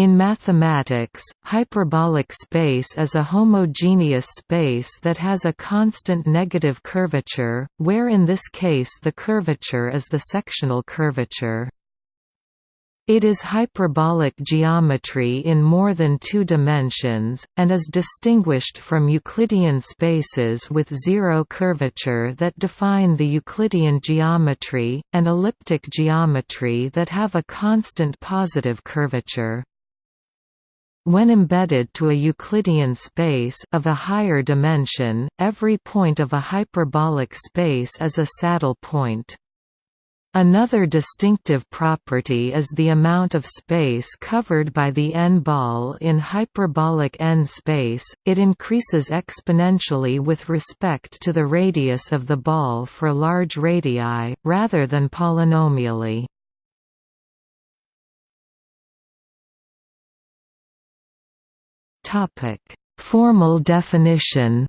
In mathematics, hyperbolic space is a homogeneous space that has a constant negative curvature, where in this case the curvature is the sectional curvature. It is hyperbolic geometry in more than two dimensions, and is distinguished from Euclidean spaces with zero curvature that define the Euclidean geometry, and elliptic geometry that have a constant positive curvature. When embedded to a Euclidean space of a higher dimension, every point of a hyperbolic space is a saddle point. Another distinctive property is the amount of space covered by the n-ball in hyperbolic n-space, it increases exponentially with respect to the radius of the ball for large radii, rather than polynomially. Formal definition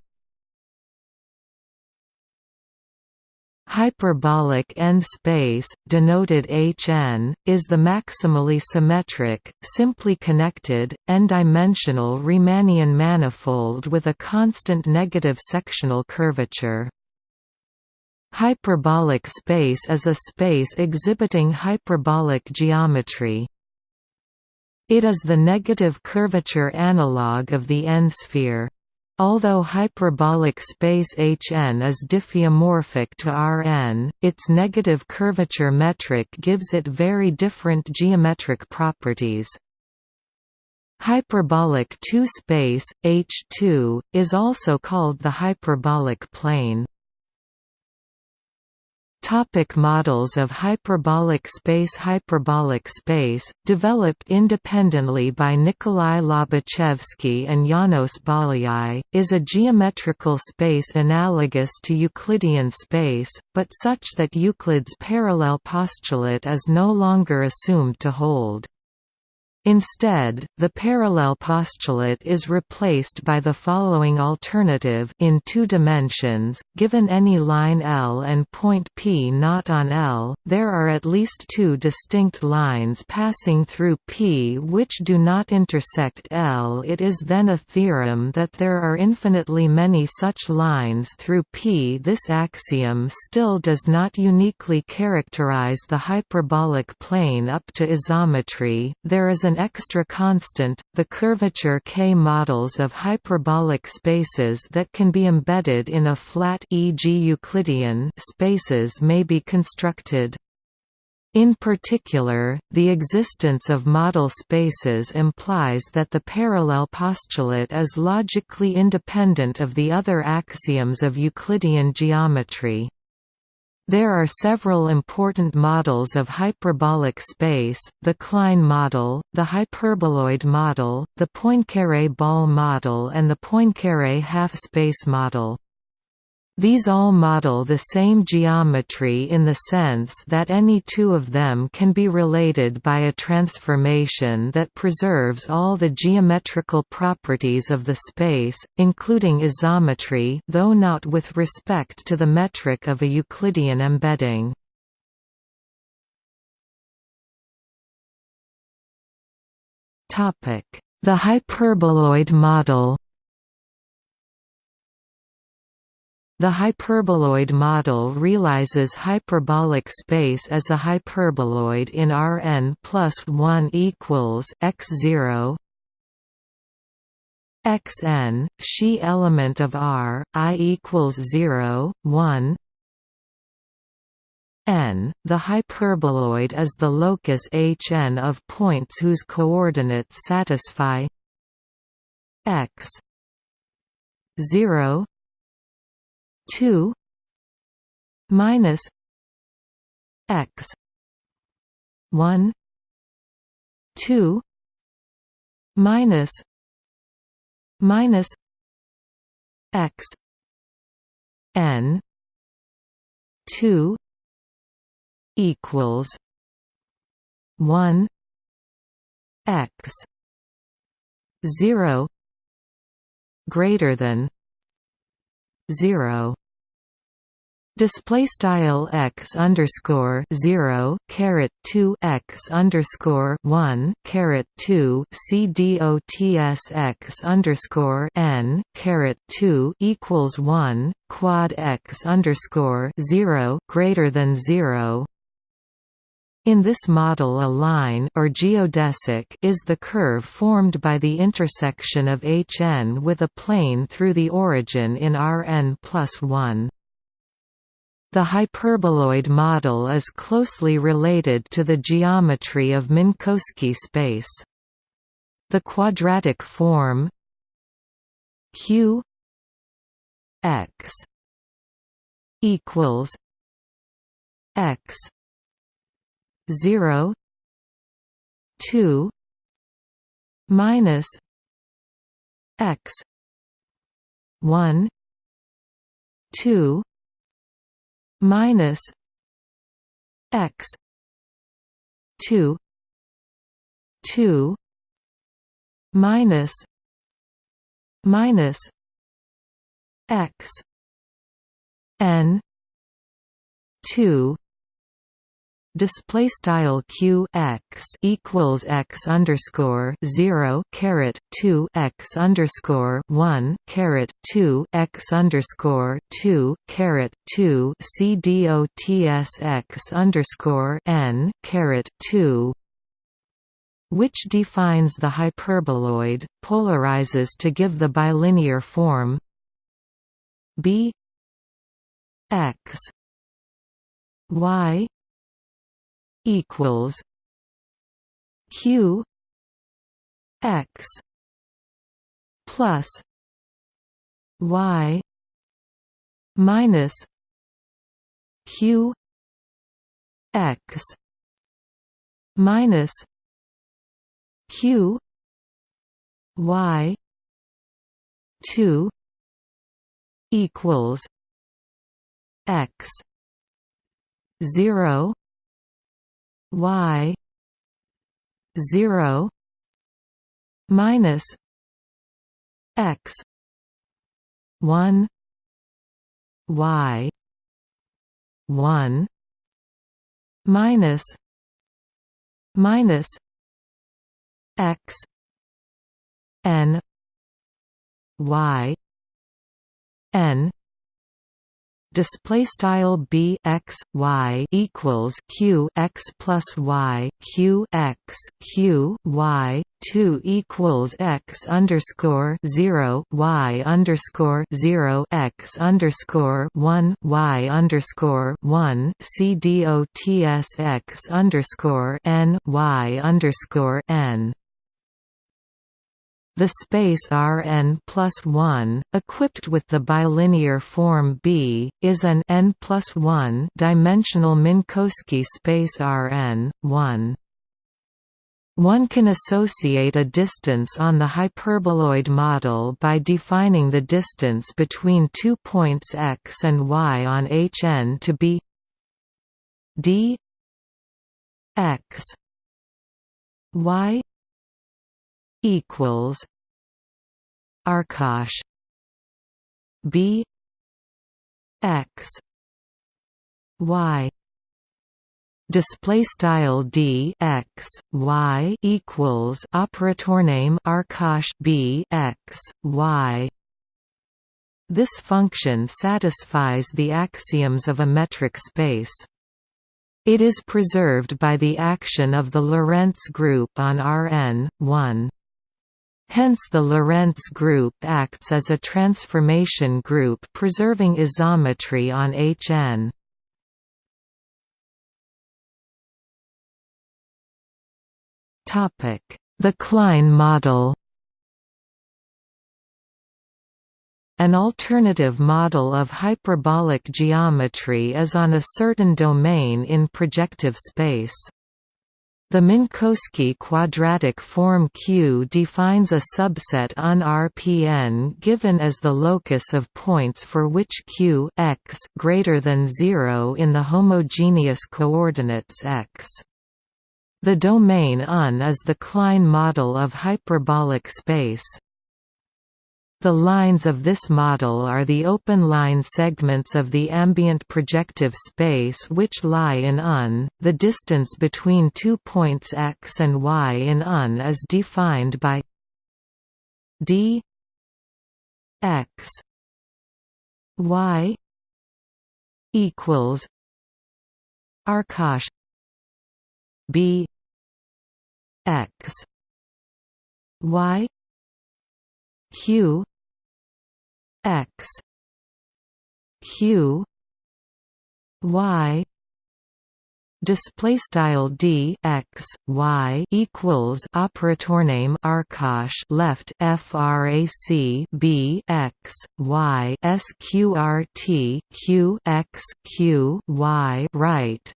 Hyperbolic n-space, denoted Hn, is the maximally symmetric, simply connected, n-dimensional Riemannian manifold with a constant negative sectional curvature. Hyperbolic space is a space exhibiting hyperbolic geometry. It is the negative curvature analog of the n-sphere. Although hyperbolic space Hn is diffeomorphic to Rn, its negative curvature metric gives it very different geometric properties. Hyperbolic 2 space, H2, is also called the hyperbolic plane. Topic models of hyperbolic space Hyperbolic space, developed independently by Nikolai Lobachevsky and Janos Bolyai, is a geometrical space analogous to Euclidean space, but such that Euclid's parallel postulate is no longer assumed to hold. Instead, the parallel postulate is replaced by the following alternative in two dimensions, given any line L and point P not on L, there are at least two distinct lines passing through P which do not intersect L. It is then a theorem that there are infinitely many such lines through P. This axiom still does not uniquely characterize the hyperbolic plane up to isometry, there is an an extra constant, the curvature K models of hyperbolic spaces that can be embedded in a flat e.g. Euclidean spaces may be constructed. In particular, the existence of model spaces implies that the parallel postulate is logically independent of the other axioms of Euclidean geometry. There are several important models of hyperbolic space, the Klein model, the hyperboloid model, the Poincaré ball model and the Poincaré half-space model. These all model the same geometry in the sense that any two of them can be related by a transformation that preserves all the geometrical properties of the space, including isometry though not with respect to the metric of a Euclidean embedding. The hyperboloid model The hyperboloid model realizes hyperbolic space as a hyperboloid in Rn plus 1 equals x0 xn, Xi element of R, i equals 0, 1 n. The hyperboloid is the locus Hn of points whose coordinates satisfy x 0 2 minus x 1 2 minus minus x n 2 equals 1 x 0 greater than 0 Display style x underscore zero caret two x underscore one caret two c dots x underscore n caret two equals one quad x underscore zero greater than zero. In this model a line or geodesic is the curve formed by the intersection of Hn with a plane through the origin in Rn plus 1. The hyperboloid model is closely related to the geometry of Minkowski space. The quadratic form q x equals x 0 2 minus x 1 2 minus x 2 2 minus minus x n 2 display style q x equals x underscore zero caret two x underscore one caret two x underscore two caret two c dots x underscore n caret two which defines the hyperboloid, polarizes to give the bilinear form b x y equals q x plus y minus q x minus q y 2 equals x 0 y 0 minus x 1 y 1 minus minus x n y n display style b x y equals q x plus y q x q y 2 equals x underscore 0 y underscore 0 x underscore 1 y underscore 1 c dots x underscore n y underscore n the space Rn plus 1, equipped with the bilinear form B, is an n plus 1 dimensional Minkowski space Rn, 1. One can associate a distance on the hyperboloid model by defining the distance between two points x and y on Hn to be d x y equals Arcosh B X Y display style d x y equals operator name arcosh b x y. This function satisfies the axioms of a metric space. It is preserved by the action of the Lorentz group on Rn 1 Hence the Lorentz group acts as a transformation group preserving isometry on Hn. The Klein model An alternative model of hyperbolic geometry is on a certain domain in projective space. The Minkowski quadratic form Q defines a subset on Rpn given as the locus of points for which Q x greater than 0 in the homogeneous coordinates x. The domain Un is the Klein model of hyperbolic space. The lines of this model are the open line segments of the ambient projective space which lie in Un. The distance between two points x and y in Un is defined by d x y equals arcosh b x y q x. Q. Y. Display style d x y equals operator name arcosh left frac b x y sqrt q x q y right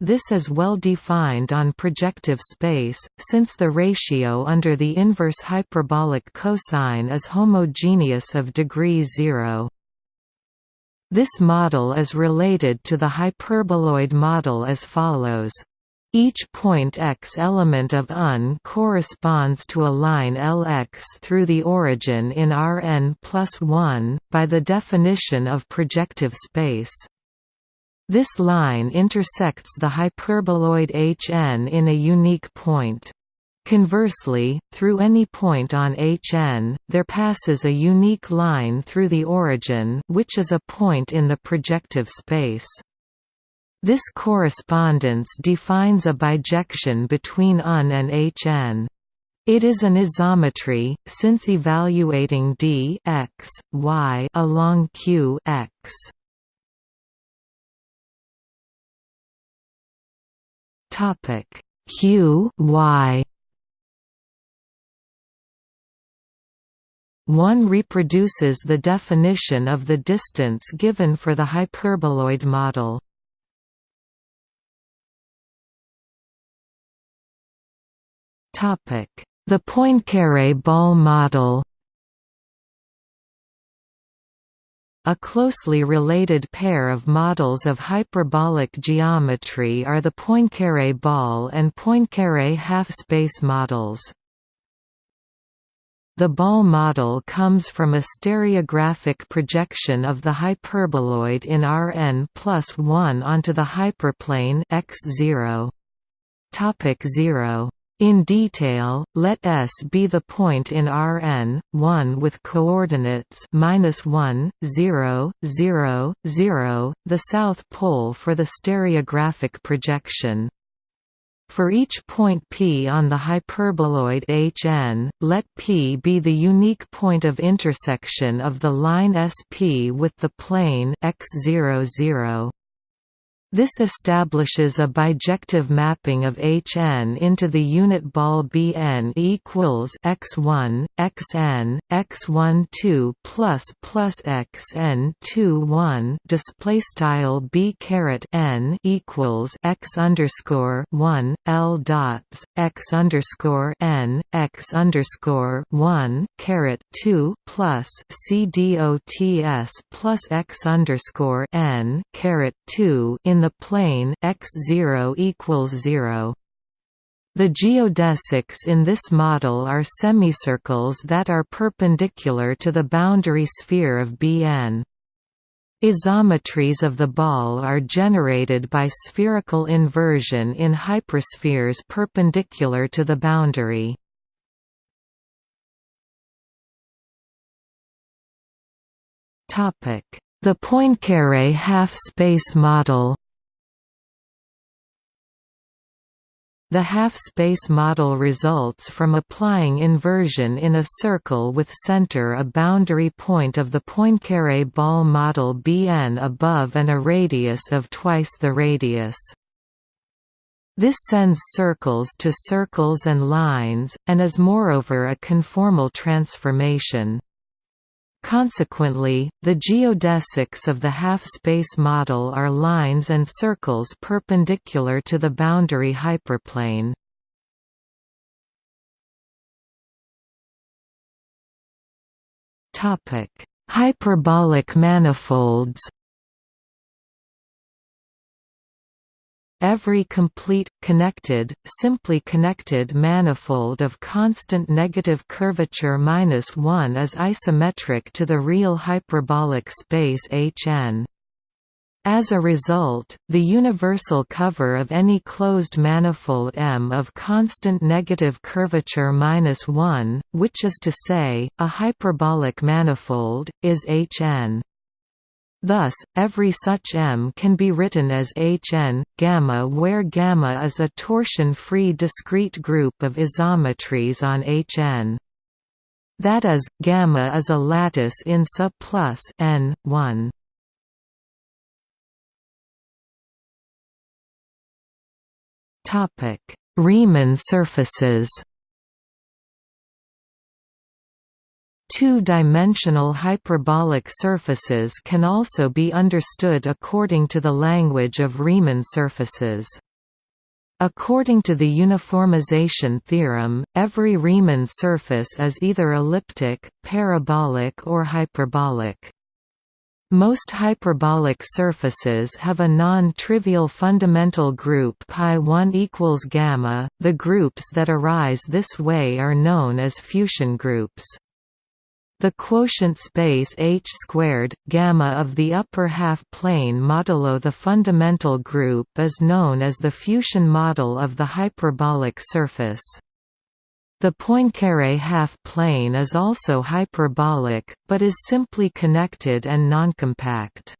this is well defined on projective space, since the ratio under the inverse hyperbolic cosine is homogeneous of degree zero. This model is related to the hyperboloid model as follows. Each point x element of Un corresponds to a line Lx through the origin in Rn plus 1, by the definition of projective space. This line intersects the hyperboloid Hn in a unique point. Conversely, through any point on Hn, there passes a unique line through the origin which is a point in the projective space. This correspondence defines a bijection between Un and Hn. It is an isometry, since evaluating d x, y along q x. Topic. Q Y. One reproduces the definition of the distance given for the hyperboloid model. Topic: The Poincaré ball model A closely related pair of models of hyperbolic geometry are the Poincaré ball and Poincaré half-space models. The ball model comes from a stereographic projection of the hyperboloid in Rn plus 1 onto the hyperplane x0. Topic 0 in detail, let S be the point in Rn, 1 with coordinates minus 1, 0, 0, 0, the south pole for the stereographic projection. For each point P on the hyperboloid Hn, let P be the unique point of intersection of the line SP with the plane x00. This establishes a bijective mapping of Hn into the unit ball Bn equals x1, xn, x12 plus plus xn 1 display style b caret n equals x underscore 1 l dots x underscore n x underscore 1 caret 2 plus c dots plus x underscore n caret 2 in the plane x0 equals 0. The geodesics in this model are semicircles that are perpendicular to the boundary sphere of Bn. Isometries of the ball are generated by spherical inversion in hyperspheres perpendicular to the boundary. The Poincaré half-space model The half-space model results from applying inversion in a circle with center a boundary point of the Poincaré ball model Bn above and a radius of twice the radius. This sends circles to circles and lines, and is moreover a conformal transformation. Consequently, the geodesics of the half-space model are lines and circles perpendicular to the boundary hyperplane. Hyperbolic manifolds every complete, connected, simply connected manifold of constant negative curvature minus 1 is isometric to the real hyperbolic space Hn. As a result, the universal cover of any closed manifold M of constant negative curvature minus 1, which is to say, a hyperbolic manifold, is Hn. Thus, every such M can be written as Hn, gamma where gamma is a torsion-free discrete group of isometries on Hn. That is, gamma is a lattice in SU plus n 1. Topic: Riemann surfaces. Two-dimensional hyperbolic surfaces can also be understood according to the language of Riemann surfaces. According to the uniformization theorem, every Riemann surface is either elliptic, parabolic or hyperbolic. Most hyperbolic surfaces have a non-trivial fundamental group pi1 equals gamma. The groups that arise this way are known as Fuchsian groups. The quotient space H squared, gamma of the upper half plane modulo the fundamental group is known as the Fuchsian model of the hyperbolic surface. The Poincare half-plane is also hyperbolic, but is simply connected and noncompact.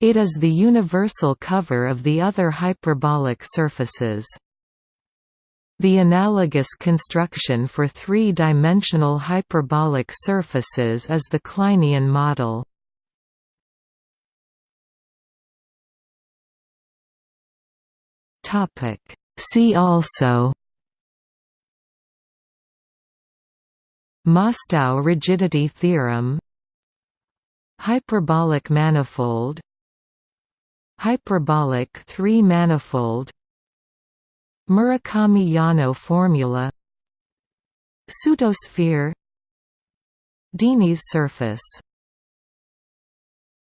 It is the universal cover of the other hyperbolic surfaces. The analogous construction for three-dimensional hyperbolic surfaces is the Kleinian model. See also Mostow rigidity theorem Hyperbolic manifold Hyperbolic three-manifold Murakami-Yano formula. Pseudosphere. Dini's surface